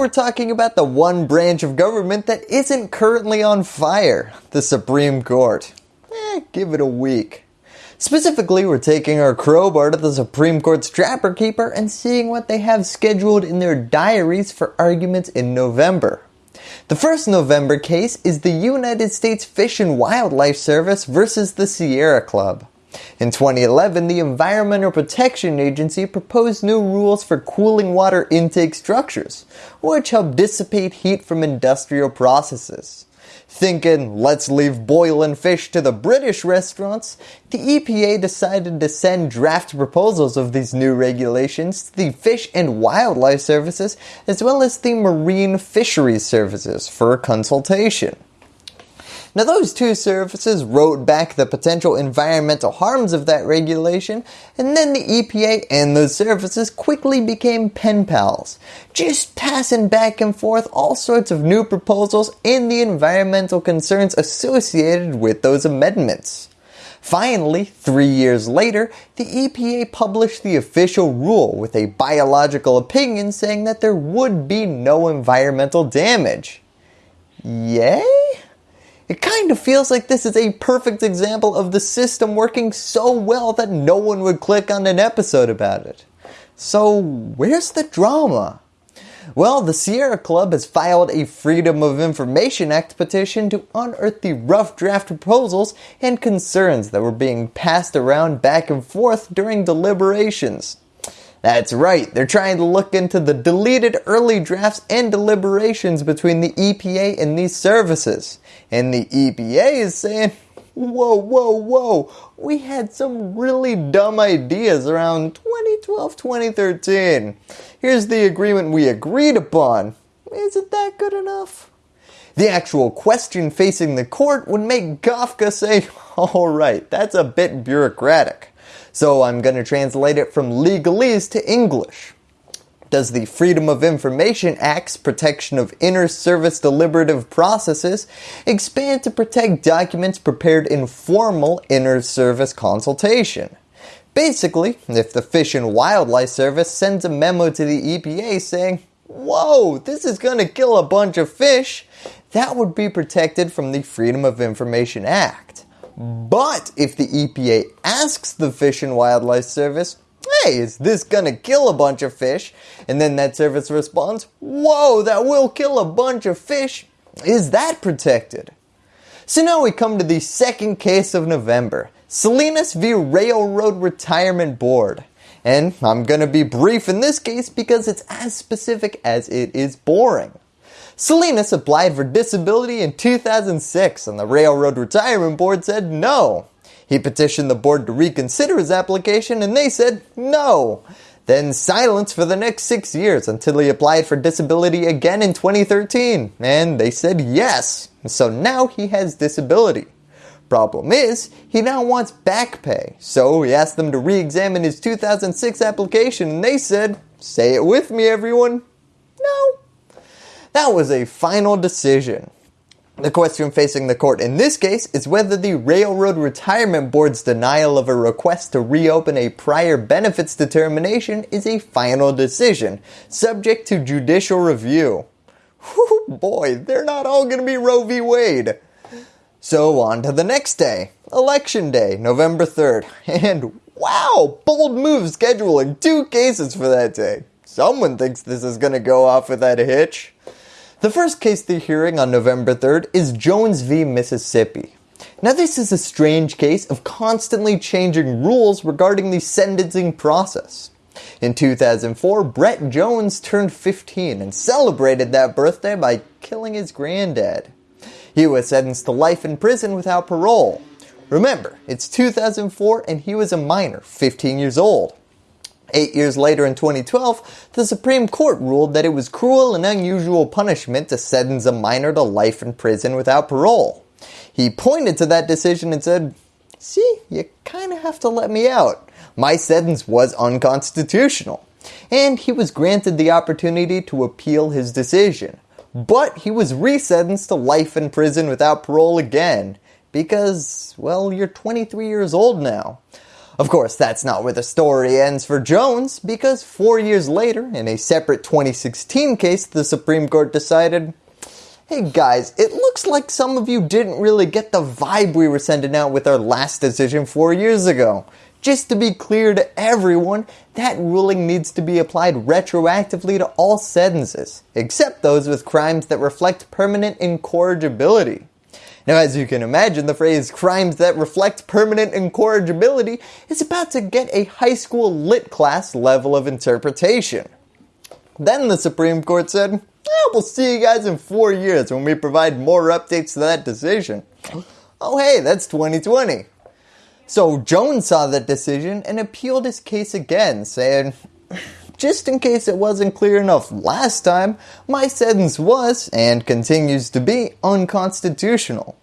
we're talking about the one branch of government that isn't currently on fire, the Supreme Court. Eh, give it a week. Specifically, we're taking our crowbar to the Supreme Court's trapper keeper and seeing what they have scheduled in their diaries for arguments in November. The first November case is the United States Fish and Wildlife Service versus the Sierra Club. In 2011, the Environmental Protection Agency proposed new rules for cooling water intake structures, which help dissipate heat from industrial processes. Thinking, let's leave boiling fish to the British restaurants, the EPA decided to send draft proposals of these new regulations to the Fish and Wildlife Services as well as the Marine Fisheries Services for consultation. Now those two services wrote back the potential environmental harms of that regulation and then the EPA and those services quickly became pen pals, just passing back and forth all sorts of new proposals and the environmental concerns associated with those amendments. Finally, three years later, the EPA published the official rule with a biological opinion saying that there would be no environmental damage. Yay? It kind of feels like this is a perfect example of the system working so well that no one would click on an episode about it. So where's the drama? Well, the Sierra Club has filed a Freedom of Information Act petition to unearth the rough draft proposals and concerns that were being passed around back and forth during deliberations. That's right, they're trying to look into the deleted early drafts and deliberations between the EPA and these services. And the EPA is saying, whoa, whoa, whoa, we had some really dumb ideas around 2012, 2013. Here's the agreement we agreed upon. Isn't that good enough? The actual question facing the court would make Kafka say, alright, that's a bit bureaucratic. So I'm going to translate it from legalese to English. Does the Freedom of Information Act's protection of inter-service deliberative processes expand to protect documents prepared in formal inter-service consultation? Basically, if the Fish and Wildlife Service sends a memo to the EPA saying, whoa, this is going to kill a bunch of fish, that would be protected from the Freedom of Information Act. But if the EPA asks the Fish and Wildlife Service, hey, is this gonna kill a bunch of fish? And then that service responds, whoa, that will kill a bunch of fish. Is that protected? So now we come to the second case of November, Salinas v. Railroad Retirement Board. And I'm gonna be brief in this case because it's as specific as it is boring. Salinas applied for disability in 2006 and the Railroad Retirement Board said no. He petitioned the board to reconsider his application and they said no. Then silence for the next 6 years until he applied for disability again in 2013 and they said yes. So now he has disability. Problem is, he now wants back pay. So he asked them to re-examine his 2006 application and they said, say it with me everyone, no. That was a final decision. The question facing the court in this case is whether the Railroad Retirement Board's denial of a request to reopen a prior benefits determination is a final decision, subject to judicial review. Whew, boy, they're not all going to be Roe v. Wade. So on to the next day, election day, November 3rd, and wow, bold move scheduling two cases for that day. Someone thinks this is going to go off without a hitch. The first case they're hearing on November 3rd is Jones v. Mississippi. Now this is a strange case of constantly changing rules regarding the sentencing process. In 2004, Brett Jones turned 15 and celebrated that birthday by killing his granddad. He was sentenced to life in prison without parole. Remember, it's 2004 and he was a minor, 15 years old. Eight years later in 2012, the Supreme Court ruled that it was cruel and unusual punishment to sentence a minor to life in prison without parole. He pointed to that decision and said, see, you kind of have to let me out. My sentence was unconstitutional. And he was granted the opportunity to appeal his decision. But he was resentenced to life in prison without parole again. Because, well, you're 23 years old now. Of course, that's not where the story ends for Jones, because four years later, in a separate 2016 case, the Supreme Court decided, hey guys, it looks like some of you didn't really get the vibe we were sending out with our last decision four years ago. Just to be clear to everyone, that ruling needs to be applied retroactively to all sentences, except those with crimes that reflect permanent incorrigibility. Now as you can imagine, the phrase crimes that reflect permanent incorrigibility is about to get a high school lit class level of interpretation. Then the Supreme Court said, we'll see you guys in four years when we provide more updates to that decision. Oh hey, that's 2020. So Jones saw that decision and appealed his case again, saying, just in case it wasn't clear enough last time, my sentence was, and continues to be, unconstitutional.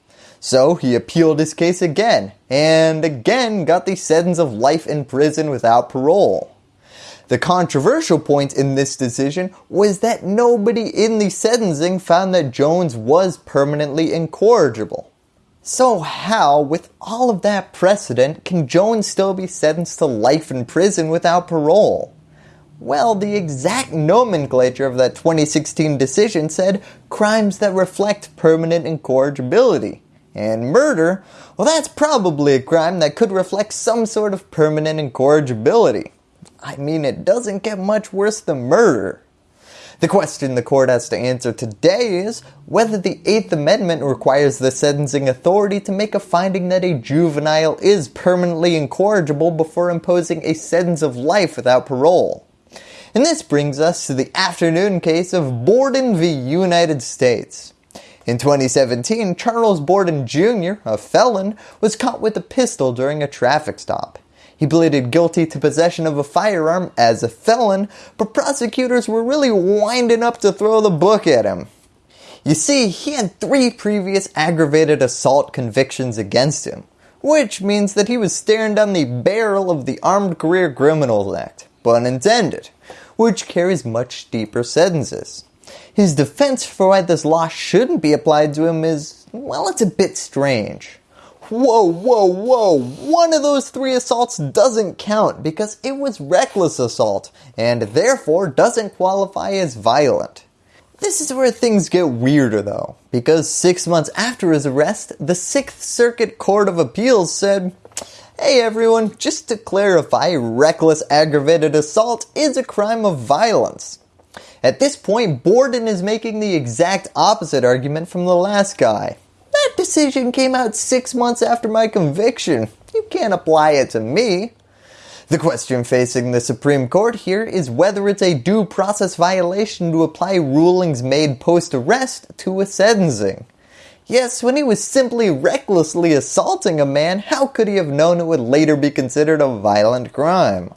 So he appealed his case again, and again got the sentence of life in prison without parole. The controversial point in this decision was that nobody in the sentencing found that Jones was permanently incorrigible. So how, with all of that precedent, can Jones still be sentenced to life in prison without parole? Well, the exact nomenclature of that 2016 decision said crimes that reflect permanent incorrigibility. And murder, well that's probably a crime that could reflect some sort of permanent incorrigibility. I mean it doesn't get much worse than murder. The question the court has to answer today is whether the 8th Amendment requires the sentencing authority to make a finding that a juvenile is permanently incorrigible before imposing a sentence of life without parole. And this brings us to the afternoon case of Borden v. United States. In 2017, Charles Borden Jr., a felon, was caught with a pistol during a traffic stop. He pleaded guilty to possession of a firearm as a felon, but prosecutors were really winding up to throw the book at him. You see, he had three previous aggravated assault convictions against him, which means that he was staring down the barrel of the Armed Career Criminals Act, pun intended which carries much deeper sentences. His defense for why this law shouldn't be applied to him is, well, it's a bit strange. Whoa, whoa, whoa, one of those three assaults doesn't count because it was reckless assault and therefore doesn't qualify as violent. This is where things get weirder though, because six months after his arrest, the 6th Circuit Court of Appeals said, Hey everyone, just to clarify, reckless aggravated assault is a crime of violence. At this point, Borden is making the exact opposite argument from the last guy. That decision came out six months after my conviction. You can't apply it to me. The question facing the Supreme Court here is whether it's a due process violation to apply rulings made post-arrest to a sentencing. Yes, when he was simply recklessly assaulting a man, how could he have known it would later be considered a violent crime?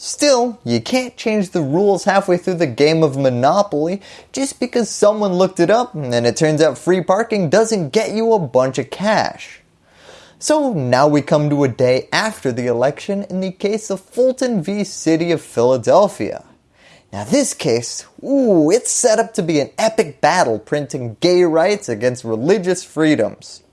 Still, you can't change the rules halfway through the game of Monopoly just because someone looked it up and it turns out free parking doesn't get you a bunch of cash. So now we come to a day after the election in the case of Fulton v. City of Philadelphia. Now this case, ooh, it's set up to be an epic battle printing gay rights against religious freedoms.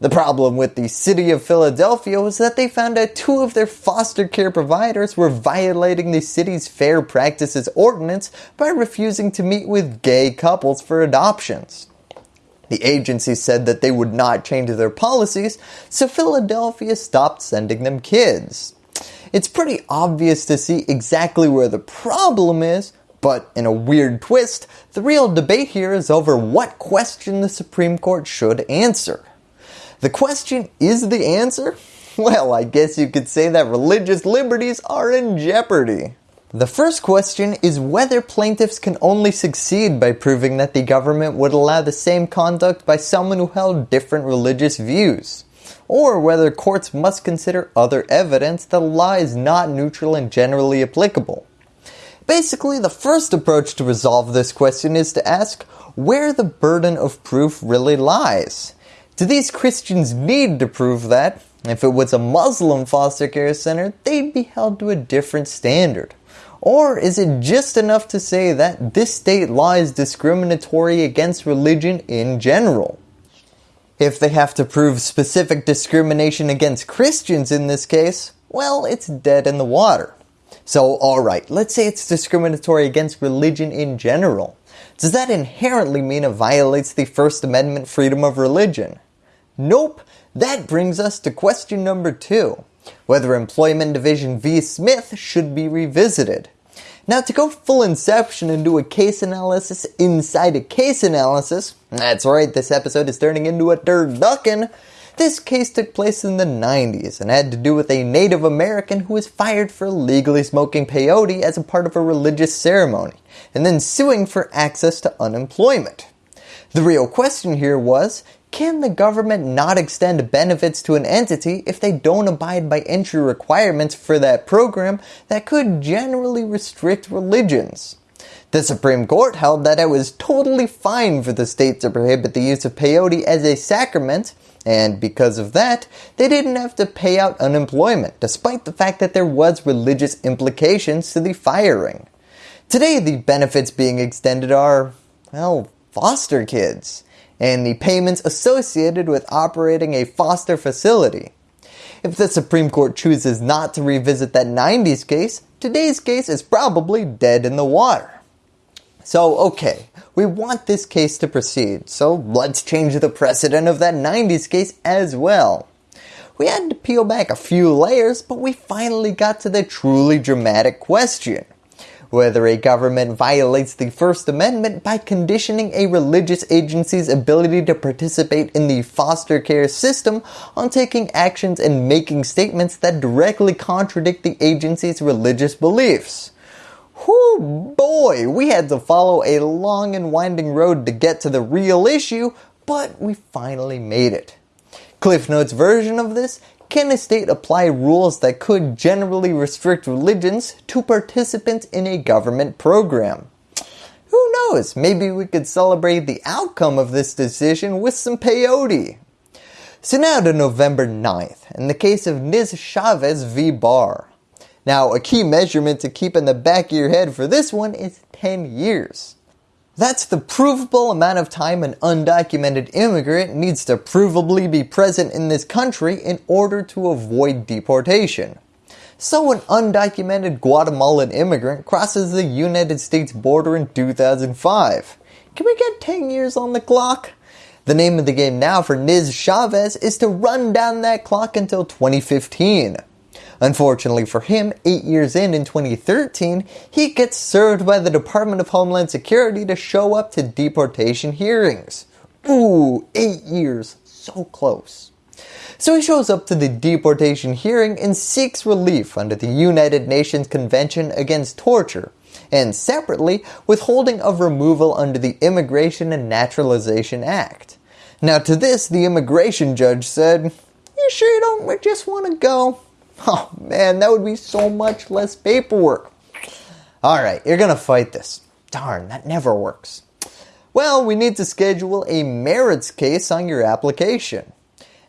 The problem with the city of Philadelphia was that they found out two of their foster care providers were violating the city's fair practices ordinance by refusing to meet with gay couples for adoptions. The agency said that they would not change their policies, so Philadelphia stopped sending them kids. It's pretty obvious to see exactly where the problem is, but in a weird twist, the real debate here is over what question the Supreme Court should answer. The question is the answer? Well, I guess you could say that religious liberties are in jeopardy. The first question is whether plaintiffs can only succeed by proving that the government would allow the same conduct by someone who held different religious views or whether courts must consider other evidence that a law is not neutral and generally applicable. Basically, the first approach to resolve this question is to ask where the burden of proof really lies. Do these Christians need to prove that? If it was a Muslim foster care center, they'd be held to a different standard. Or is it just enough to say that this state law is discriminatory against religion in general? If they have to prove specific discrimination against Christians in this case, well, it's dead in the water. So alright, let's say it's discriminatory against religion in general. Does that inherently mean it violates the First Amendment freedom of religion? Nope, that brings us to question number two, whether Employment Division v. Smith should be revisited. Now to go full inception and do a case analysis inside a case analysis, that's right, this episode is turning into a turducken, this case took place in the 90s and had to do with a Native American who was fired for illegally smoking peyote as a part of a religious ceremony and then suing for access to unemployment. The real question here was, can the government not extend benefits to an entity if they don't abide by entry requirements for that program that could generally restrict religions? The Supreme Court held that it was totally fine for the state to prohibit the use of peyote as a sacrament and because of that, they didn't have to pay out unemployment despite the fact that there was religious implications to the firing. Today the benefits being extended are, well, foster kids and the payments associated with operating a foster facility. If the Supreme Court chooses not to revisit that 90s case, today's case is probably dead in the water. So okay, we want this case to proceed, so let's change the precedent of that 90s case as well. We had to peel back a few layers, but we finally got to the truly dramatic question. Whether a government violates the First Amendment by conditioning a religious agency's ability to participate in the foster care system on taking actions and making statements that directly contradict the agency's religious beliefs. Whoo boy, we had to follow a long and winding road to get to the real issue, but we finally made it. Cliff Notes version of this, can a state apply rules that could generally restrict religions to participants in a government program? Who knows, maybe we could celebrate the outcome of this decision with some peyote. So now to November 9th, in the case of Niz Chavez v. Barr. Now a key measurement to keep in the back of your head for this one is 10 years. That's the provable amount of time an undocumented immigrant needs to provably be present in this country in order to avoid deportation. So an undocumented Guatemalan immigrant crosses the United States border in 2005. Can we get 10 years on the clock? The name of the game now for Niz Chavez is to run down that clock until 2015. Unfortunately for him, 8 years in in 2013, he gets served by the Department of Homeland Security to show up to deportation hearings. Ooh, 8 years, so close. So he shows up to the deportation hearing and seeks relief under the United Nations Convention Against Torture and separately withholding of removal under the Immigration and Naturalization Act. Now to this the immigration judge said, you sure you don't just want to go? Oh man, that would be so much less paperwork. Alright, you're going to fight this. Darn, that never works. Well, we need to schedule a merits case on your application.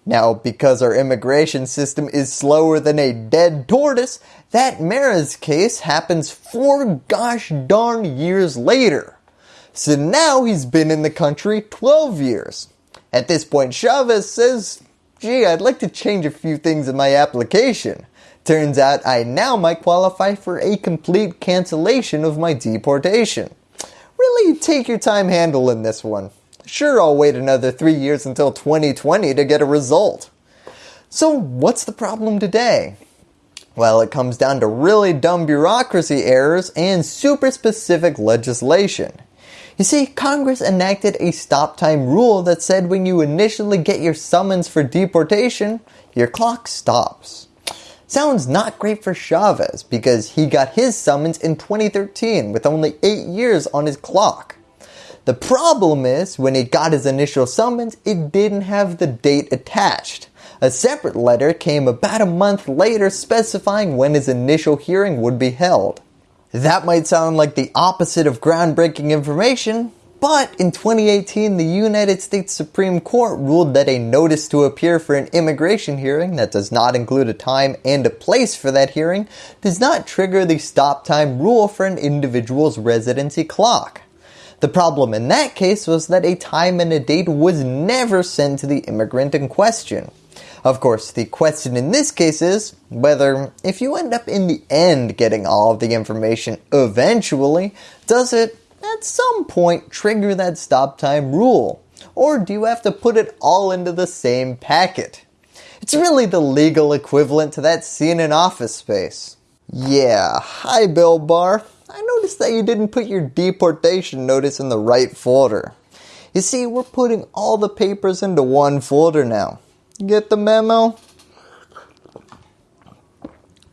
Now, because our immigration system is slower than a dead tortoise, that merits case happens four gosh darn years later. So now he's been in the country 12 years. At this point, Chavez says gee, I'd like to change a few things in my application. Turns out I now might qualify for a complete cancellation of my deportation. Really take your time handling this one. Sure, I'll wait another 3 years until 2020 to get a result. So what's the problem today? Well, it comes down to really dumb bureaucracy errors and super specific legislation. You see, Congress enacted a stop time rule that said when you initially get your summons for deportation, your clock stops. Sounds not great for Chavez because he got his summons in 2013 with only 8 years on his clock. The problem is when he got his initial summons, it didn't have the date attached. A separate letter came about a month later specifying when his initial hearing would be held. That might sound like the opposite of groundbreaking information, but in 2018 the United States Supreme Court ruled that a notice to appear for an immigration hearing that does not include a time and a place for that hearing does not trigger the stop time rule for an individual's residency clock. The problem in that case was that a time and a date was never sent to the immigrant in question. Of course, the question in this case is whether if you end up in the end getting all of the information eventually, does it at some point trigger that stop time rule? Or do you have to put it all into the same packet? It's really the legal equivalent to that scene in Office Space. Yeah, hi Bill Barr. I noticed that you didn't put your deportation notice in the right folder. You see, we're putting all the papers into one folder now. Get the memo?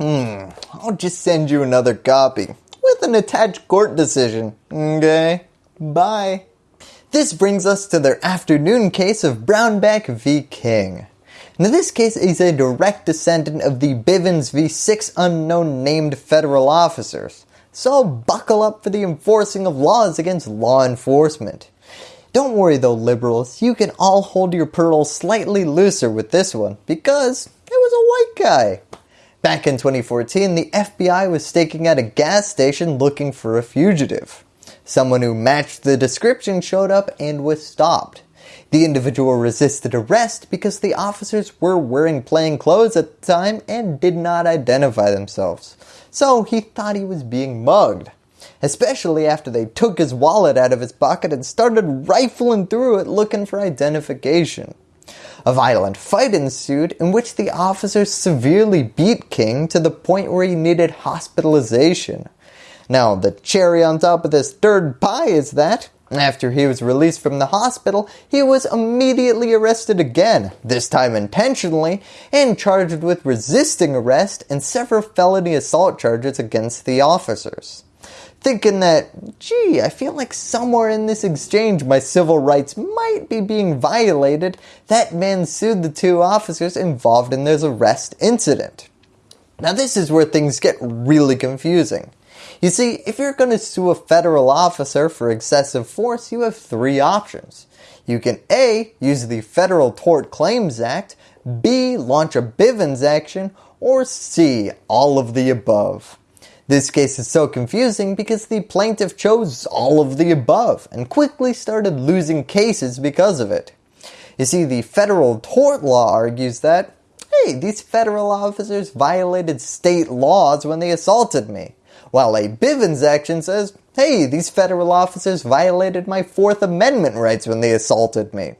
Hmm, I'll just send you another copy with an attached court decision. Okay, bye. This brings us to their afternoon case of Brownback v. King. Now this case is a direct descendant of the Bivens v. six unknown named federal officers. So buckle up for the enforcing of laws against law enforcement. Don't worry though liberals, you can all hold your pearls slightly looser with this one because it was a white guy. Back in 2014, the FBI was staking at a gas station looking for a fugitive. Someone who matched the description showed up and was stopped. The individual resisted arrest because the officers were wearing plain clothes at the time and did not identify themselves. So he thought he was being mugged. Especially after they took his wallet out of his pocket and started rifling through it looking for identification. A violent fight ensued in which the officers severely beat King to the point where he needed hospitalization. Now the cherry on top of this third pie is that after he was released from the hospital, he was immediately arrested again, this time intentionally, and charged with resisting arrest and several felony assault charges against the officers. Thinking that, gee, I feel like somewhere in this exchange my civil rights might be being violated, that man sued the two officers involved in this arrest incident. Now this is where things get really confusing. You see, if you're going to sue a federal officer for excessive force, you have three options. You can A. Use the Federal Tort Claims Act, B. Launch a Bivens action, or C. All of the above. This case is so confusing because the plaintiff chose all of the above and quickly started losing cases because of it. You see, the federal tort law argues that, hey, these federal officers violated state laws when they assaulted me while a Bivens action says, hey, these federal officers violated my Fourth Amendment rights when they assaulted me.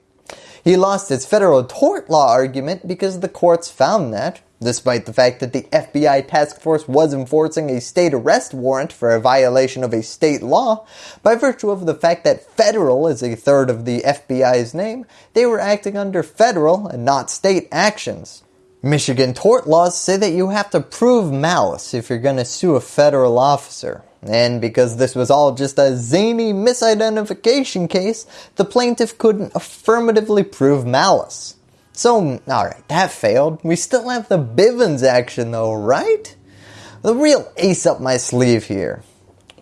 He lost his federal tort law argument because the courts found that, despite the fact that the FBI task force was enforcing a state arrest warrant for a violation of a state law, by virtue of the fact that federal is a third of the FBI's name, they were acting under federal and not state actions. Michigan tort laws say that you have to prove malice if you're going to sue a federal officer. And because this was all just a zany misidentification case, the plaintiff couldn't affirmatively prove malice. So, alright, that failed. We still have the Bivens action though, right? The real ace up my sleeve here.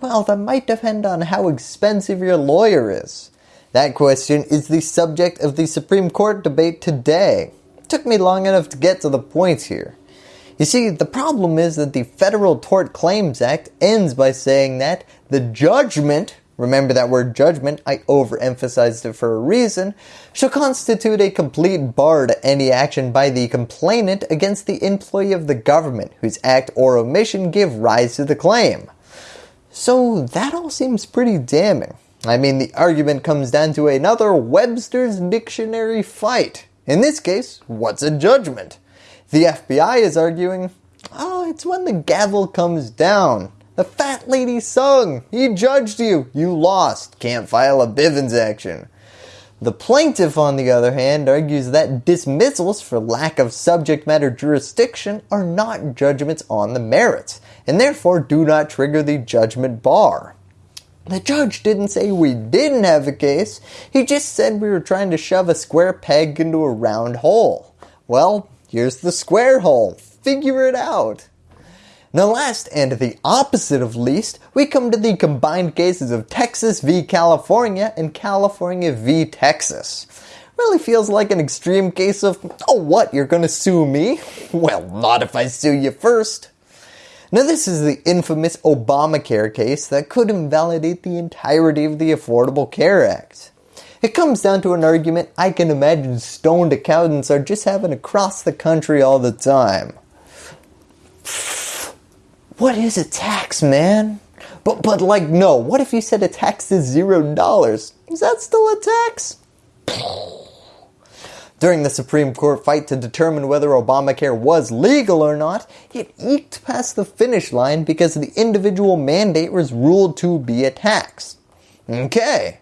Well, that might depend on how expensive your lawyer is. That question is the subject of the Supreme Court debate today took me long enough to get to the points here. You see, the problem is that the Federal Tort Claims Act ends by saying that the judgment, remember that word judgment, I overemphasized it for a reason, shall constitute a complete bar to any action by the complainant against the employee of the government whose act or omission give rise to the claim. So that all seems pretty damning. I mean, the argument comes down to another Webster's Dictionary fight. In this case, what's a judgment? The FBI is arguing, oh, it's when the gavel comes down. The fat lady sung. He judged you. You lost. Can't file a Bivens action. The plaintiff, on the other hand, argues that dismissals for lack of subject matter jurisdiction are not judgments on the merits, and therefore do not trigger the judgment bar. The judge didn't say we didn't have a case, he just said we were trying to shove a square peg into a round hole. Well, here's the square hole. Figure it out. Now last and the opposite of least, we come to the combined cases of Texas v California and California v Texas. Really feels like an extreme case of, oh what, you're gonna sue me? Well, not if I sue you first. Now this is the infamous Obamacare case that could invalidate the entirety of the Affordable Care Act. It comes down to an argument I can imagine stoned accountants are just having across the country all the time. What is a tax, man? But but like no, what if you said a tax is zero dollars? Is that still a tax? During the Supreme Court fight to determine whether Obamacare was legal or not, it eked past the finish line because the individual mandate was ruled to be a tax. Okay.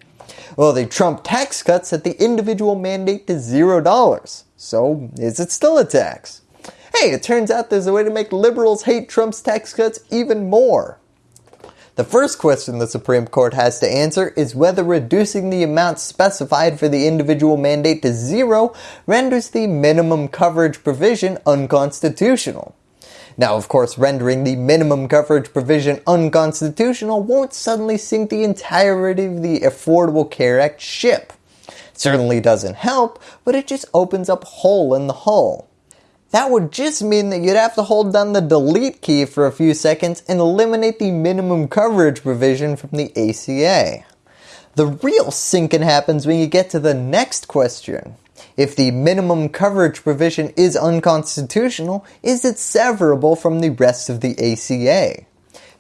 Well, the Trump tax cuts set the individual mandate to $0. So, is it still a tax? Hey, it turns out there's a way to make liberals hate Trump's tax cuts even more. The first question the Supreme Court has to answer is whether reducing the amount specified for the individual mandate to zero renders the minimum coverage provision unconstitutional. Now of course rendering the minimum coverage provision unconstitutional won't suddenly sink the entirety of the Affordable Care Act ship. It certainly doesn't help, but it just opens up a hole in the hull. That would just mean that you'd have to hold down the delete key for a few seconds and eliminate the minimum coverage provision from the ACA. The real sinking happens when you get to the next question. If the minimum coverage provision is unconstitutional, is it severable from the rest of the ACA?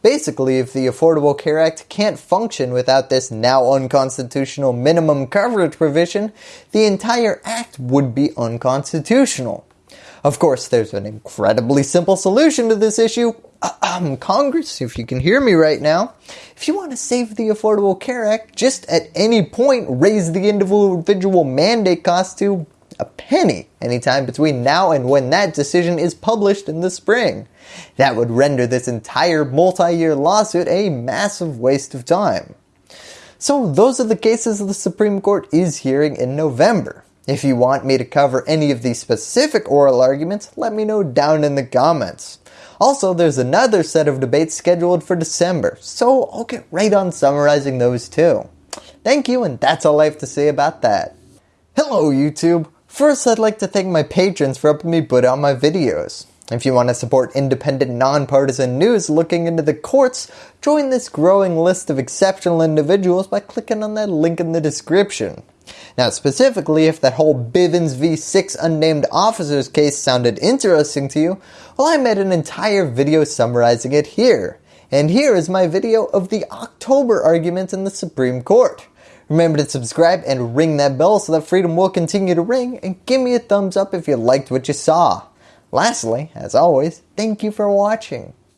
Basically, if the Affordable Care Act can't function without this now unconstitutional minimum coverage provision, the entire act would be unconstitutional. Of course, there's an incredibly simple solution to this issue. Um, Congress, if you can hear me right now, if you want to save the Affordable Care Act, just at any point raise the individual mandate cost to a penny anytime between now and when that decision is published in the spring. That would render this entire multi-year lawsuit a massive waste of time. So those are the cases the Supreme Court is hearing in November. If you want me to cover any of these specific oral arguments, let me know down in the comments. Also, there's another set of debates scheduled for December, so I'll get right on summarizing those too. Thank you, and that's all I have to say about that. Hello YouTube! First, I'd like to thank my patrons for helping me put out my videos. If you want to support independent, nonpartisan news looking into the courts, join this growing list of exceptional individuals by clicking on that link in the description. Now specifically, if that whole Bivens v 6 unnamed officers case sounded interesting to you, well I made an entire video summarizing it here. And here is my video of the October argument in the Supreme Court. Remember to subscribe and ring that bell so that freedom will continue to ring and give me a thumbs up if you liked what you saw. Lastly, as always, thank you for watching.